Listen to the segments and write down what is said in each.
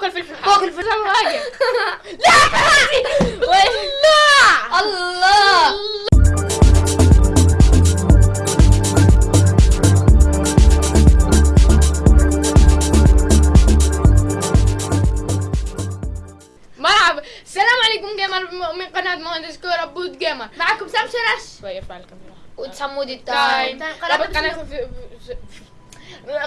فوق الفلفل فوق الفلفل. واقف لا لا الله. مرحبا. السلام عليكم جيمر. من قناة مهندس كورة بود جيمر. معكم سام شرش. شوي ارفع الكاميرا وتحمودي تايم. التايم قناة رابط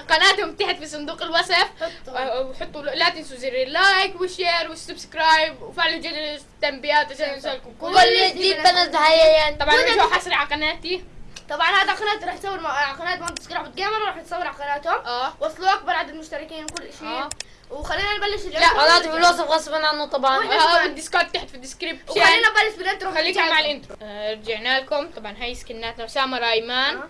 قناتهم تحت في صندوق الوصف. حطوا. وحطوا لا تنسوا زر ال like وال share وال subscribe وفعلوا جرس التنبيهات عشان يوصلكم. كل كل جديد بنزل حاليا طبعا رجعوا حصري على قناتي؟ طبعا هذا قناة راح يصور مع قناة مهندس كرة جيمر راح يصور على قناتهم. آه. وصلوا أكبر عدد مشتركين كل شيء. آه. وخلينا نبلش لا، قناتي في الوصف غصبا عنه طبعا. آه، ال Discord تحت في ال description. وخلينا نبلش بال intro. خليكم مع ال intro. آه، رجعنا لكم. طبعا هاي سكناتنا. اسامه رأيمان. آه.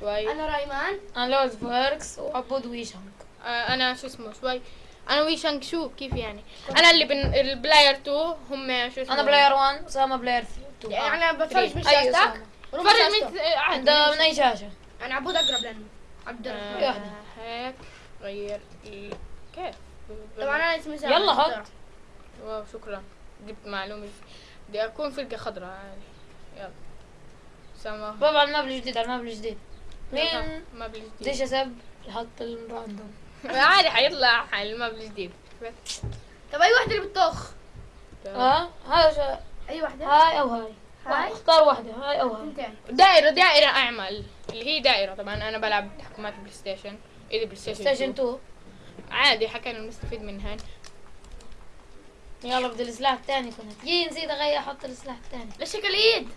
شوي. أنا رايمان أنا لوز فيركس. وعبود ويشنك آه، أنا شو اسمه شوي. أنا ويشانج شو؟ كيف يعني؟ أنا اللي بن البلاير 2 هم شو اسمه؟ أنا بلاير 1 اسامه بلاير 2 يعني أنا بتفرج من أيوه شاشتك؟ اسامه وربع فرج شاشته. من آه، عند من أي شاشة؟ أنا عبود أقرب لأنه عبد الرحمن واحدة. آه، هيك. غير. كيف؟ طبعا أنا اسمي سام يلا حط. واو شكرا. جبت معلومة. بدي أكون فرقه خضراء عادي يلا. سما بابا على ال map الجديد على ال map الجديد. مين؟ ما بلش بديش اسب يحط ال random. عادي حيطلع ما بلش جديد طب أي واحدة اللي بتطخ؟ آه هاي شا- أي واحدة هاي أو هاي. هاي؟ اختار واحدة هاي أو هاي. اثنتين دائرة دائرة أعمل. اللي هي دائرة طبعا أنا بلعب تحكمات PlayStation. إذا بلاي ستيشن ستيشن 2. 2 عادي حكينا نستفيد منها. يلا بدي السلاح الثاني كنت يي نسيت أغير أحط السلاح الثاني. ليش شكل إيد؟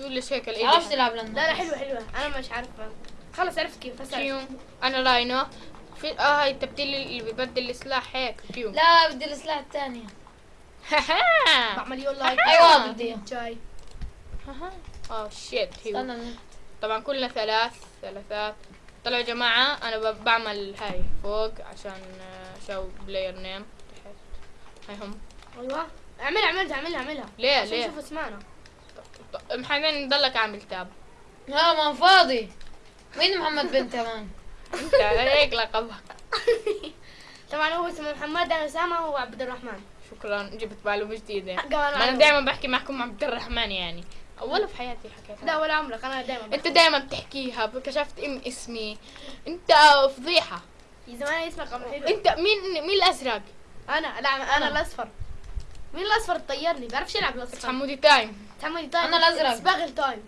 شو اللي شكل إيدي عرفت تلعب لنا لا لا حلوة حلوة. أنا مش عارفة. خلص عرفت كيف. عرفت. فيوم أنا راينو في آه هاي التبديل اللي ببدل السلاح هيك. فيوم لا بدي السلاح الثاني بعمل يو لايك أيوه بدي جاي. آه شيت هيو. طبعا كلنا ثلاث ثلاثات. طلعوا يا جماعة أنا ب- بعمل هاي فوق عشان شو player name تحت هاي هم أيوه. اعملها اعملها اعملها. اعملها ليه عشان ليه؟ نشوف اسمعنا. محمد ضلك عامل tab. لا ما فاضي. مين محمد بنت كمان؟ انت هيك لقبك طبعا هو اسمه محمد أنا اسامه هو عبد الرحمن. شكرا جبت معلومة جديدة كمان ما أنا. دائما بحكي معكم عبد الرحمن يعني. ولا في حياتي حكيتها لا ولا عمرك أنا دائما أنت دائما بتحكيها كشفت ام اسمي. أنت فضيحة. زمان اسمك عم حلو أنت مين مين الأزرق؟ أنا لا أنا. الأصفر. مين الأصفر طيرني بعرفش يلعب الأصفر؟ حمودي تايم تحملي تايم أنا الأزرق. باغل تايم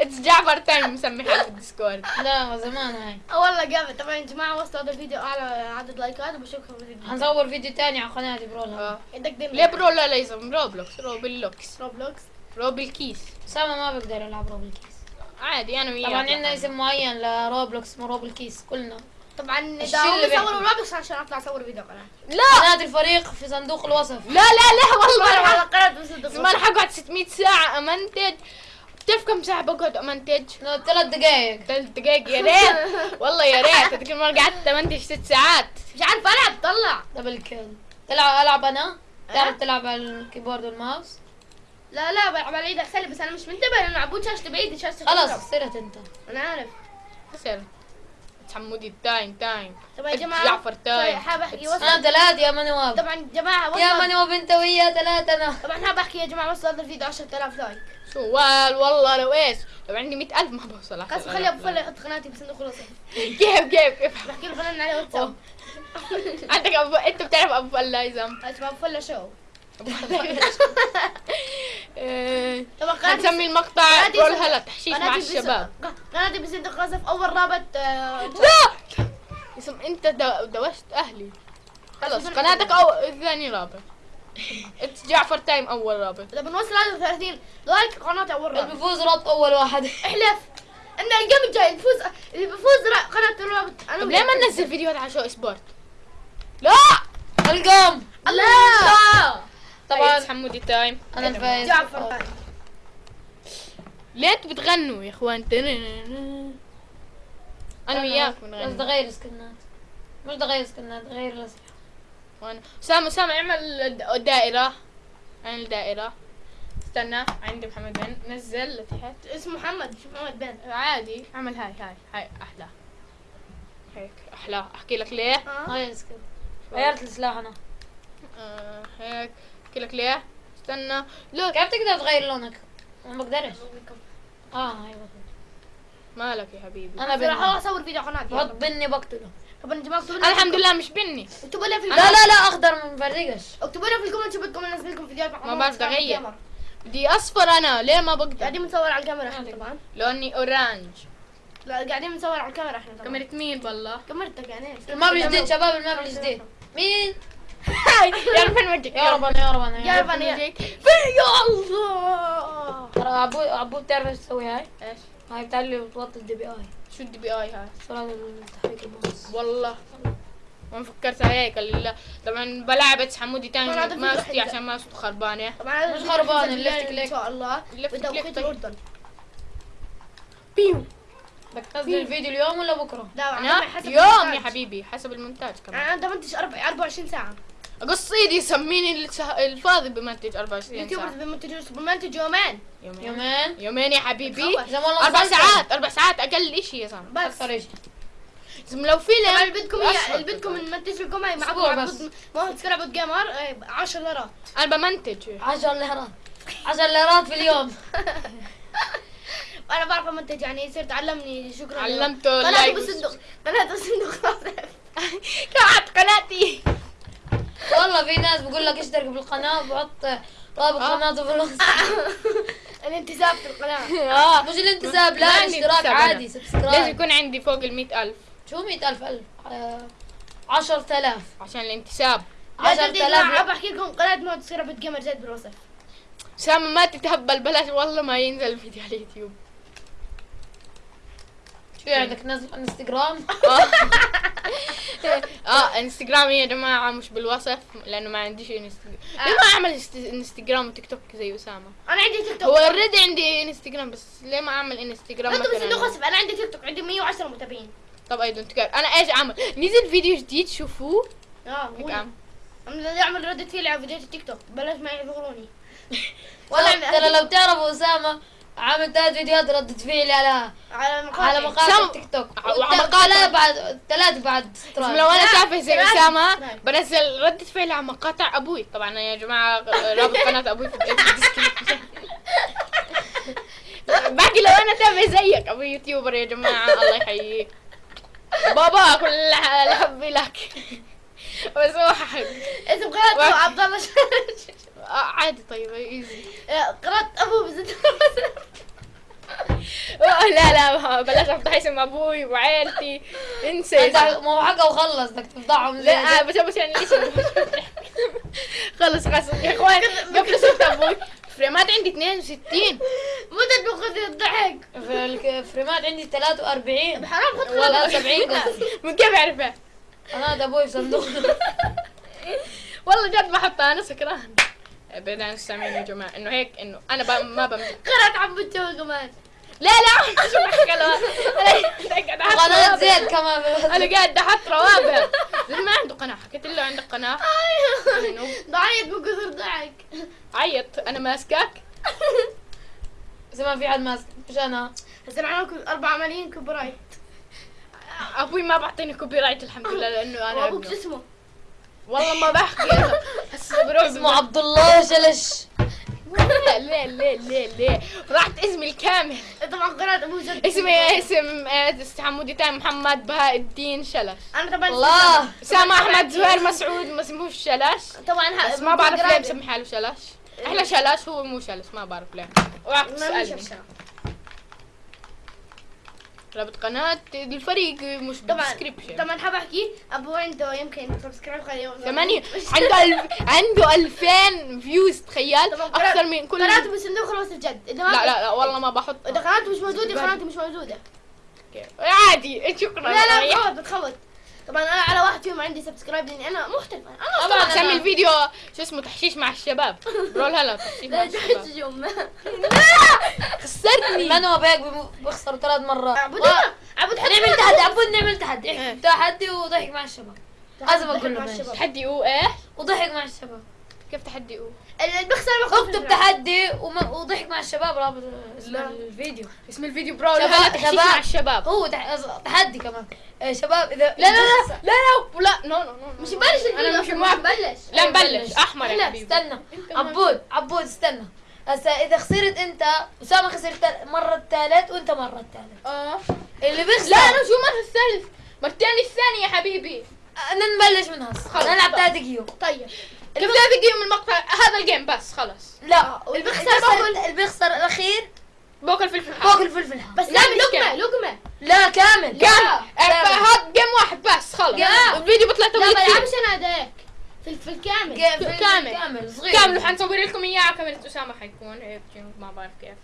اتس جعفر تايم مسميها في الديسكورد لا زمان هاي. آه والله جامد. طبعا يا جماعة وصلوا هذا الفيديو أعلى عدد لايكات وبشوفكم في الفيديو. حنصور فيديو تاني على قناتي برولها آه. عندك دم ليه برو؟ لا ليزم روبلوكس روبلوكس روبلوكس روبلكيس اسامه ما بقدر ألعب روبل كيس عادي أنا وياك طبعا عندنا حبيبي. اسم معين لروبلوكس اسمه روبل كيس كلنا. طبعا الشي داوم اللي يصوروا بيحكي. روبلوكس عشان أطلع أصور فيديو قناه لا! قناة الفريق في صندوق الوصف. لا لا لا والله. على قناه بس زمان حقعد 600 ساعة. أمنتج. بتعرف كم ساعة بقعد أمنتج؟ لا، ثلاث دقايق. ثلاث دقايق. يا ريت. والله يا ريت. هذيك المرة قعدت أمنتج ست ساعات. مش عارف ألعب. طلع. دبل كيل تلعب ألعب أنا؟ أه؟ تعرف تلعب على الكيبورد والماوس؟ لا لا بلعب على إيدك سلي بس أنا مش منتبه لأنه عبود شاشته بعيد شاشته خلاص. صرت أنت. أنا عارف. خسر حمودي تايم تايم طبعا يا جماعة جعفر تايم حاب أحكي أنا وصل ثلاث يا منواب طبعا يا جماعة يا وصل منواب انت ويا ثلاث أنا. طبعا حاب أحكي يا جماعة وصل هذا الفيديو 10000 لايك. شو وال والله لو إيش؟ لو عندي 100000 ما بوصل. خلاص خلي أبو فله يحط قناتي بصندوق الوصف كيف كيف كيف؟ بحكي له فنان عليه واتساب. عندك أبو أنت بتعرف أبو فلايزم اسمه أبو فله شو؟ حنسمي المقطع بس- هلا تحشيش مع قناتي بس- الشباب. قناتي بصندوق الوصف أول رابط آه، لا! اسم انت دو- دوشت أهلي. خلص قناتك أو ثاني رابط. اتس جعفر تايم أول رابط. اذا بنوصل هذا 30 لايك قناتي أول اللي رابط بيفوز ربط أول واحد. احلف. إن الجيم الجاي بيفوز اللي بيفوز را- قناة الرابط. أنا. ليه ما ننزل فيديوهات على شو سبورت؟ لا! القم لا! طبعا حمودي تايم أنا الفايز جعفر ليه أنتوا بتغنوا يا إخوان. أنا وياك بس بنغني. تغير سكنات. مش تغير سكنات تغير الاسلحه وأنا اسامه اسامه اعمل د- دائرة. اعمل دائرة. استنى عندي محمد بن. نزل لتحت. اسمه محمد شوف محمد بن. عادي. اعمل هاي هاي هاي أحلى. هيك أحلى. أحكي لك ليه؟ آه. غير skin غيرت السلاح أنا. آه هيك. احكي لك ليه؟ استنى. لا. كيف تقدر تغير لونك؟ ما بقدرش. آه أيوه. مالك يا حبيبي؟ أنا راح أصور فيديو قناتي بحط بني بقتله. طب أنت ما أنا الحمد لله مش بني. اكتبوا لي في لا لا لا أخضر ما بفرقش. اكتبوا لي في ال comment شو بدكم انزل لكم فيديوهات ما بعرف. الكاميرا. بدي أصفر أنا. ليه ما بقدر؟ قاعدين بنصور على الكاميرا إحنا طبعا. لوني orange. لا قاعدين بنصور على الكاميرا إحنا طبعا. كاميرا مين بالله؟ كاميرتك يعني. ال map الجديد شباب ال map الجديد مين؟ يا رب وجهك يا ربنا يا ربنا يا رب رب وجهك يا الله ترى عبود عبود تعرف إيش تسوي هاي؟ إيش؟ هاي بتاع اللي بتوطي ال DPI شو ال DPI هاي؟ سرعة التحريك الباص والله. ما فكرت هيك لا. طبعا بلعب بس حمودي تاني ما حلو. عشان ما صوت هذا مش الفيديو خربان، حننزل اللفت يعني إن كليك. شاء الله. كليك بتوقيت. الأردن. بيو. بدك تنزل الفيديو اليوم ولا بكرة؟ لا أنا يوم يا. حبيبي حسب المونتاج كمان. أنا منتج 24 ساعة. اقص ايدي سميني السه- الفاضي بمنتج 24 يوتيوبرز ساعة. بمنتجوا بمنتج يومين. يومين. يومين. يومين يا حبيبي. أربع. ساعات أربع ساعات أقل إشي يا زلمة. بس. أكثر شيء زلمة لو طبعا فيلم اللي بدكم. اللي بدكم نمنتج لكم هاي معكم عبود تذكر عبود جيمر 10 ليرات. أنا بمنتج 10 ليرات. 10 ليرات في اليوم. أنا بعرف امنتج يعني يصير تعلمني شكرا. علمته قناتي ال like بالصندوق قناتي بالصندوق كعت قناتي. والله في ناس بقول لك اشترك بالقناة وبحط رابط آه. قناته في الوصف الانتساب في القناة. آه. مش الانتساب لا اشتراك عادي أنا. لازم subscribe يكون عندي فوق ال ألف. شو 100000 ألف؟ آه، 10000 عشان الانتساب. 10000 10000 بحكي لكم قناة ما تصير جيمر زاد بالوصف. سامة ما تتهبل بلاش والله ما ينزل الفيديو على اليوتيوب. شو عندك نزل انستغرام؟ آه انستغرامي يا جماعة مش بالوصف لأنه ما عنديش انستغرام. ليه ما أعمل انستغرام وتيك توك زي أسامة؟ أنا عندي تيك توك. هو already عندي انستغرام بس ليه ما أعمل انستغرام وصف. أنا عندي تيك توك عندي 110 متابعين. طب I don't care أنا إيش أعمل؟ نزل فيديو جديد شوفوه. آه هيك. أعمل. أعمل ردة فعل على فيديوهات التيك توك. بلاش ما يعذروني ترى لو تعرفوا أسامة عامل ثلاث فيديوهات ردة فعلي على على مقاطع. على مقاطع سام- التيك توك. ثلاث بعد ثلاث بعد لو أنا شايفه زي أسامة. بنزل ردة فعل على مقاطع أبوي. طبعا يا جماعة رابط قناة أبوي في باقي لو أنا تابع زيك أبوي يوتيوبر يا جماعة. الله يحييك. بابا كل الحب لك. بس هو حق. اسم قناته. عبد الله عادي طيب ايزي قناة أبو بزد آه، لا لا بلاش افضح اسم أبوي وعيلتي. انسى. ما هو حقه وخلص بدك تفضحهم لا آه، بس بس يعني اسم خلص خلص. يا إخوان قبل صوت أبوي. فريمات عندي 62 مدة بخذ الضحك. في الفريمات عندي 43 حرام والله قناة 70 قصدي من كيف عرفها؟ أنا أبوي في صندوق. والله جد بحطها أنا سكران. بعيد عن السامعين يا جماعة إنه هيك إنه أنا ب... ما بمزح قناة عبود تو كمان. لا لا شو بحكي له أنا قاعد أحط قناة. زيت كمان. أنا قاعد أحط روابط. زي ما عنده قناة. حكيت له عندك قناة. إنه ضعيت من كثر ضحك. عيط. أنا ماسكك. زي ما في حد ماسك؟ مش أنا هسه معكم 4 ملايين copyright أبوي ما بعطيني copyright الحمد لله لأنه أنا وأبوك شو. اسمه؟ والله ما بحكي. اسمه عبد الله شلش لا ليه ليه ليه ليه؟ راحت اسمي الكامل. طبعا قناة أبو زد اسمي اسم آه، حمودي تاني محمد بهاء الدين شلش. أنا طبعا الله. اسامة أحمد زهير مسعود ما اسموش شلش. طبعا بس ما بعرف ليه بسمي حاله شلش. أحلى شلش هو مو شلش ما بعرف ليه. اوعك ما مش تسألني عشان. رابط قناة الفريق مش طبعا. طبعا حاب أحكي؟ أبو عنده يمكن subscribe خليه ثمانية. عنده ألف عنده 2000 views تخيل. طبعا. أكثر من كل قناته بالصندوق الوصف جد إذا ما لا لا لا والله ما بحط إذا قناته مش موجودة قناتي مش موجودة. عادي. شكرا. لا لا. بتخوت بتخوت طبعا أنا على واحد فيهم عندي subscribe لأني أنا محترفة. أنا طبعا أنا- سمي الفيديو شو اسمه تحشيش مع الشباب. Brawl هلا تحشيش مع الشباب. خسرني من هو بهيك بم- بيخسر ثلاث مرات. عبود عبود نعمل تحدي عبود نعمل تحدي. تحدي وضحك مع الشباب. لازم أقول له مع ماشي. الشباب. تحدي أو إيه وضحك مع الشباب. كيف تحدي بيخسر بياخذ أكتب تحدي وضحك مع الشباب رابط اسم. الفيديو. اسم الفيديو Brawl شباب- شباب. مع الشباب. هو تح- تحدي كمان. آه، شباب اذا لا لا لا. لا لا. لا. no no no مش نبلش الفيديو أنا مش موافق نبلش لا أيوة، نبلش بلش. أحمر يا لا، حبيبي استنى. عبود عبود استنى. هسا إذا خسرت أنت أسامة خسر مرة الثالث وأنت مرة الثالث. آه. اللي بيخسر لا أنا شو مرة الثالث. مرتين الثانية يا حبيبي. أنا نبلش من هسه. خلص. نلعب ثلاث جيوم طيب. اللي دقيقة من المقطع هذا ال game بس خلص لا اللي بيخسر باكل- اللي بيخسر الأخير بوك الفلفل فوق حار الفلفل حار. بس لا، لقمة كامل. لقمة لا كامل كامل. هذا game واحد بس خلص لا. الفيديو بيطلع لا توقيت ما. بلعبش أنا هذاك في في الكامل. game- فلفل كامل. كامل صغير. كامل وحنصور لكم إياه. على كاميرا أسامة حيكون. هيك ما بعرف كيف.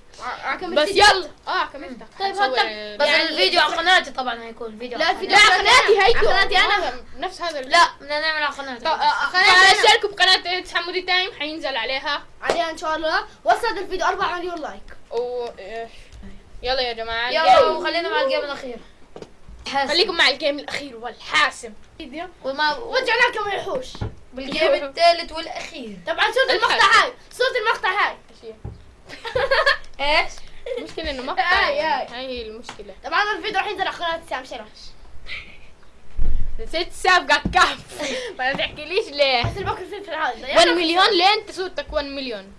بس. يلا. آه كملت. طيب هات- بس يعني- الفيديو على قناتي طبعا هيكون فيديو لا، الفيديو. على قناتي هيكو قناتي. هذا نفس هذا لا بدنا نعمل على قناتي. طب- آه، قناتي أنا. فاشتركوا بقناة حمودي تايم. حينزل عليها. عليها إن شاء الله. وصل الفيديو 4 مليون like. و آه، يلا يا جماعة. يلا وخلينا مع ال game الأخير. حاسم. خليكم مع الجيم الأخير والحاسم. وما رجعنا لكم الوحوش بالجيم الثالث والأخير. طبعا صورة المقطع. هاي. صورة المقطع هاي. إيش؟ المشكلة إنه مقطع. آي. هاي هي المشكلة. طبعا الفيديو راح ينزل على قناة سام شرش ست سابقة كف ما تحكيليش ليه؟ بس البكر فلفل هذا 1 مليون ليه أنت صورتك 1 مليون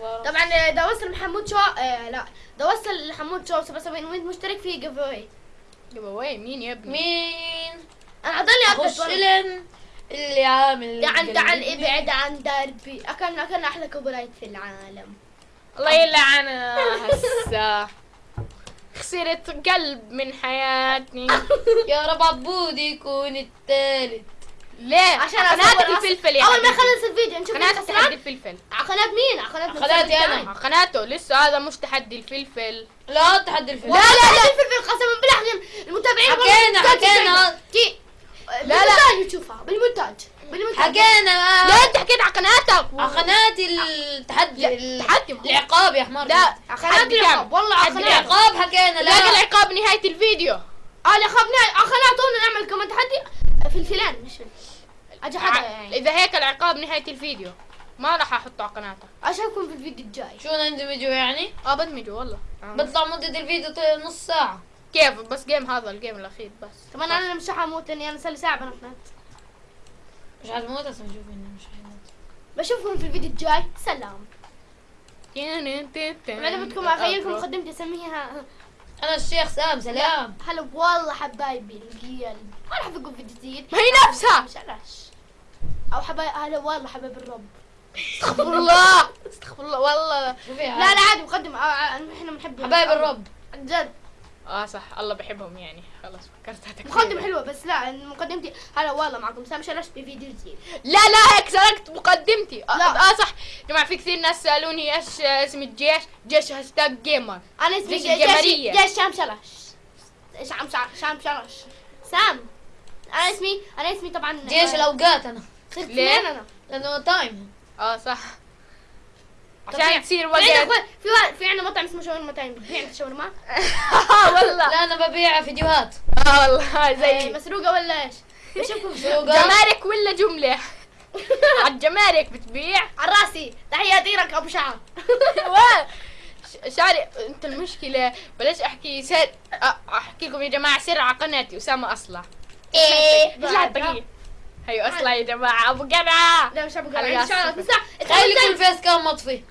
طبعا آه، ده وصل محمود شو آه لا. ده وصل لحمود شو 77 مشترك في جيف اواي جيب اواي مين يا ابني؟ مين؟ أنا أضلني خش ابدا لن اللي عامل تعال تعال. ابعد عن دربي. اكلنا اكلنا أحلى كوبرايت في العالم. الله يلعن هسه خسرت قلب من حياتي يا رب عبود يكون الثالث ليه عشان أصور الفلفل يا أول ما. يخلص الفيديو نشوف مين تحدي الفلفل. على قناة مين؟ على قناة قناتي. تايم. آه، قناته. لسه هذا مش تحدي الفلفل. لا تحدي الفيلم لا لا لا. الفلفل قسما بالله المتابعين حكينا- حكينا. يشوفها. لا. بالمونتاج تشوفها بالمونتاج. بالمونتاج. حكينا لا انت حكيت على قناتك. على قناتي التحدي ال- تحدي ما هو- العقاب يا حمار. لا تحدي العقاب والله على كامل. العقاب حكينا لا لا العقاب نهاية الفيديو. آه خبنا على قناة طولنا نعمل كمان تحدي. فلفلان مش فلفل أجي حدا يعني. إذا هيك العقاب نهاية الفيديو. ما راح أحطه على قناتك. أشوفكم في الفيديو الجاي. شو نندمجوا يعني؟ آه بدمجه والله. آه. بطلع مدة الفيديو نص ساعة. كيف؟ بس game هذا ال game الأخير بس. طبعا أنا مش حموت لاني أنا صار لي ساعة بنط مش حتموت هسه نشوف انه مش حيموت بشوفكم في الفيديو الجاي. سلام. أنا بدكم اخيلكم مقدمتي أسميها أنا الشيخ سام سلام. هلا والله حبايبي القلب ما راح أقول فيديو جديد. ما هي نفسها. مش أو حبايب هلا والله حبايب الرب. استغفر الله. استغفر الله والله. لا لا عادي مقدم إحنا بنحب حبايب الرب. عن جد. آه صح. الله بحبهم يعني. خلاص فكرتها تكفير. مقدمة حلوة بس لا مقدمتي هلا والله معكم سام شرش بفيديو جديد. لا لا هيك سرقت مقدمتي. آه, لا. آه صح. جماعة في كثير ناس سألوني إيش آه، اسم الجيش. جيش hashtag gamer أنا اسمي جيش جيش. جيش سام شرش. سام سام سام شرش. سام. أنا اسمي أنا اسمي طبعا جيش الأوقات أنا. صرت ليه؟ أنا لأنه تايم آه صح. عشان تصير في وقت. في واحد- في عندنا مطعم اسمه شاورما تايم. بتبيع شاورما؟ والله. لا أنا ببيع فيديوهات. آه والله إيه، زي مسروقة ولا إيش؟ مسروقة. جمارك ولا جملة؟ على الجمارك بتبيع؟ على راسي. تحياتي لك أبو شعر. و- ش- شاري أنت المشكلة. بلاش أحكي سر احكي لكم يا جماعة سر على قناتي أسامة اصلع إيه. دقيقة هيو اصلع يا جماعة. أبو جدع لا مش أبو على قرع إن شاء الله راسي. تسع خلي يكون face cam مطفي.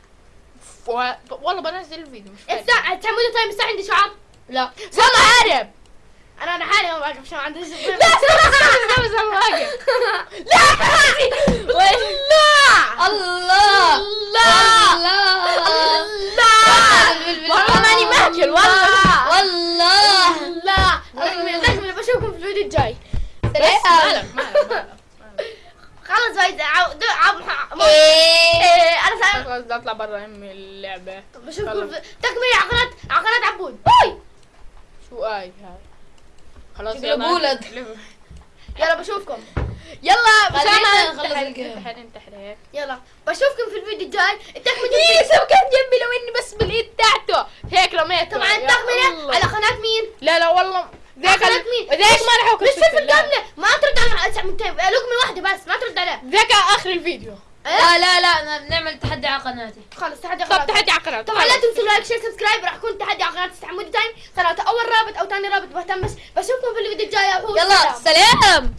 و- والله بنزل الفيديو مش فاهم الساعة تعمدوا تايم الساعة عندي شعر؟ لا. سما عارف أنا أنا حالي ما واقف شعر عندي لا سما سما سما واقف لا والله الله. الله. الله. الله. والله ماني ماكل والله. والله لا بشوفكم في الفيديو الجاي؟ بس مالك مالك مالك خلص إيه، أنا خلاص بدي اطلع برا أمي اللعبة. بشوفكم في تكملة على قناة على قناة عبود. باي شو أي هاي؟ خلاص بولد. يلا بشوفكم. يلا انتحر الجيم. انتحر انتحر هيك. يلا بشوفكم في الفيديو الجاي. التكملة إيه سو كان جنبي لو اني بس بالإيد تاعته. هيك رميته. طبعا الله. على قناة مين؟ لا لا والله. ذاك قناة ال- مين؟ ذاك ما راح اكل مش فلفل لا. كاملة. ما ترد على لقمة واحدة بس ما ترد عليه. ذاك آخر الفيديو. لا لا لا نعمل تحدي على قناتي. خلص تحدي طب خلاص تحدي على قناة طبعا لا تنسوا like share subscribe. راح يكون تحدي على قناة حمودي تايم. قناة أول رابط أو ثاني رابط بهتم بس. بشوفكم في الفيديو الجاي. يلا سلام.